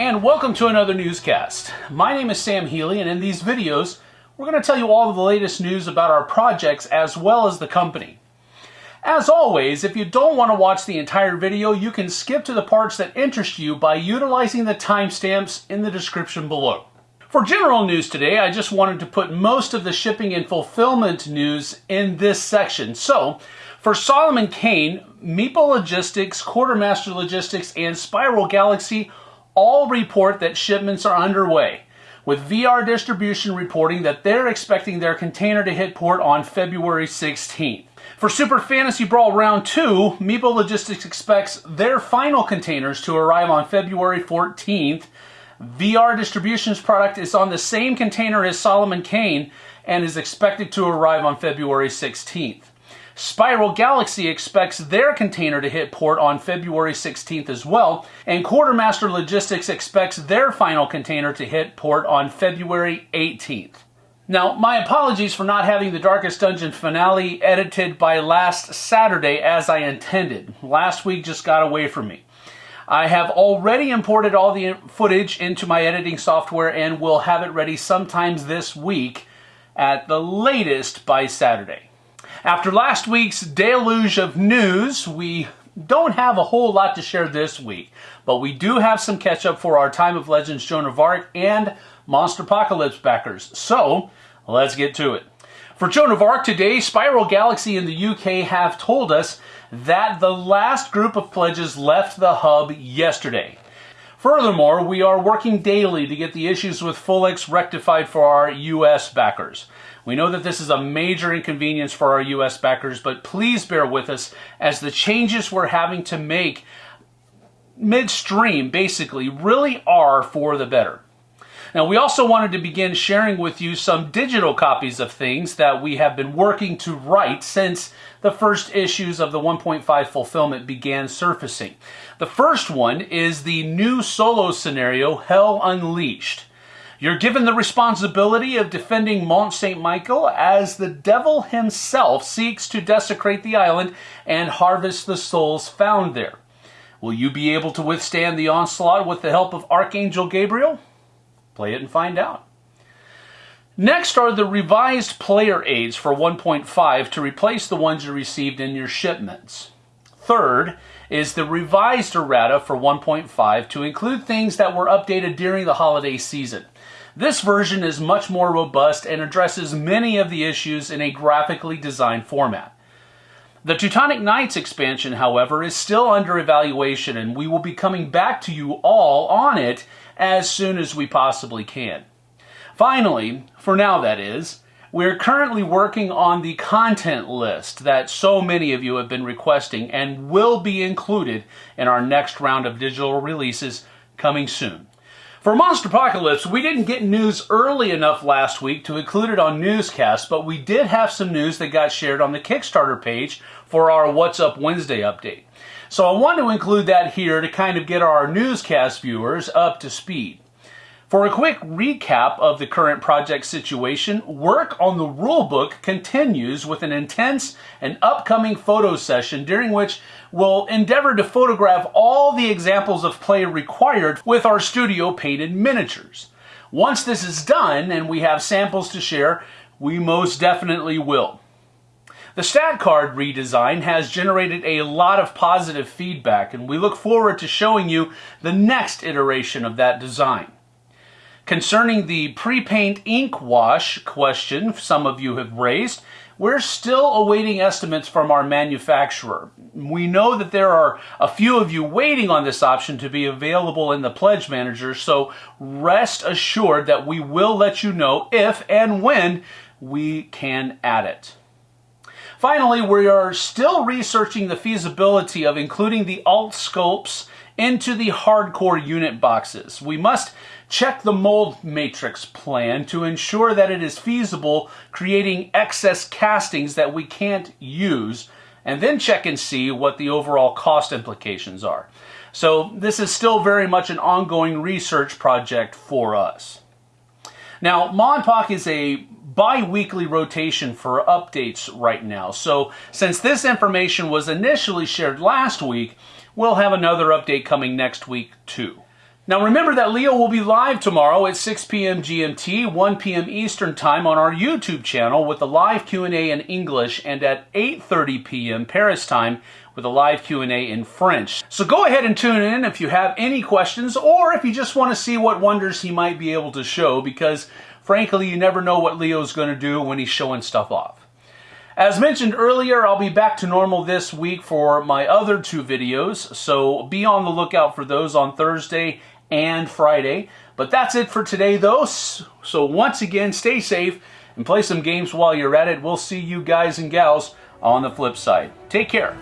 and welcome to another newscast. My name is Sam Healy and in these videos we're going to tell you all of the latest news about our projects as well as the company. As always, if you don't want to watch the entire video, you can skip to the parts that interest you by utilizing the timestamps in the description below. For general news today, I just wanted to put most of the shipping and fulfillment news in this section. So, for Solomon Kane, Meeple Logistics, Quartermaster Logistics, and Spiral Galaxy all report that shipments are underway, with VR Distribution reporting that they're expecting their container to hit port on February 16th. For Super Fantasy Brawl Round 2, Meeple Logistics expects their final containers to arrive on February 14th. VR Distribution's product is on the same container as Solomon Kane and is expected to arrive on February 16th. Spiral Galaxy expects their container to hit port on February 16th as well, and Quartermaster Logistics expects their final container to hit port on February 18th. Now, my apologies for not having the Darkest Dungeon finale edited by last Saturday as I intended. Last week just got away from me. I have already imported all the footage into my editing software and will have it ready sometimes this week at the latest by Saturday. After last week's deluge of news, we don't have a whole lot to share this week, but we do have some catch up for our Time of Legends Joan of Arc and Monster Apocalypse backers. So, let's get to it. For Joan of Arc today, Spiral Galaxy in the UK have told us that the last group of pledges left the hub yesterday. Furthermore, we are working daily to get the issues with Fulix rectified for our US backers. We know that this is a major inconvenience for our US backers, but please bear with us as the changes we're having to make midstream basically really are for the better. Now, we also wanted to begin sharing with you some digital copies of things that we have been working to write since the first issues of the 1.5 fulfillment began surfacing. The first one is the new solo scenario, Hell Unleashed. You're given the responsibility of defending Mont St. Michael as the devil himself seeks to desecrate the island and harvest the souls found there. Will you be able to withstand the onslaught with the help of Archangel Gabriel? Play it and find out. Next are the revised player aids for 1.5 to replace the ones you received in your shipments. Third is the revised errata for 1.5 to include things that were updated during the holiday season. This version is much more robust and addresses many of the issues in a graphically designed format. The Teutonic Knights expansion, however, is still under evaluation and we will be coming back to you all on it as soon as we possibly can. Finally, for now that is, we're currently working on the content list that so many of you have been requesting and will be included in our next round of digital releases coming soon. For Monster Apocalypse, we didn't get news early enough last week to include it on Newscast, but we did have some news that got shared on the Kickstarter page for our What's Up Wednesday update. So I want to include that here to kind of get our newscast viewers up to speed. For a quick recap of the current project situation, work on the rulebook continues with an intense and upcoming photo session during which we'll endeavor to photograph all the examples of play required with our studio painted miniatures. Once this is done and we have samples to share, we most definitely will. The stat card redesign has generated a lot of positive feedback and we look forward to showing you the next iteration of that design. Concerning the pre-paint ink wash question some of you have raised, we're still awaiting estimates from our manufacturer. We know that there are a few of you waiting on this option to be available in the Pledge Manager, so rest assured that we will let you know if and when we can add it. Finally, we are still researching the feasibility of including the alt sculpts into the hardcore unit boxes. We must check the mold matrix plan to ensure that it is feasible creating excess castings that we can't use and then check and see what the overall cost implications are. So this is still very much an ongoing research project for us. Now, MonPoc is a bi-weekly rotation for updates right now. So since this information was initially shared last week, we'll have another update coming next week too. Now remember that Leo will be live tomorrow at 6 p.m. GMT, 1 p.m. Eastern Time on our YouTube channel with a live Q&A in English and at 8:30 p.m. Paris time with a live Q&A in French. So go ahead and tune in if you have any questions or if you just want to see what wonders he might be able to show because frankly you never know what Leo's going to do when he's showing stuff off. As mentioned earlier, I'll be back to normal this week for my other two videos, so be on the lookout for those on Thursday and Friday. But that's it for today, though. So once again, stay safe and play some games while you're at it. We'll see you guys and gals on the flip side. Take care.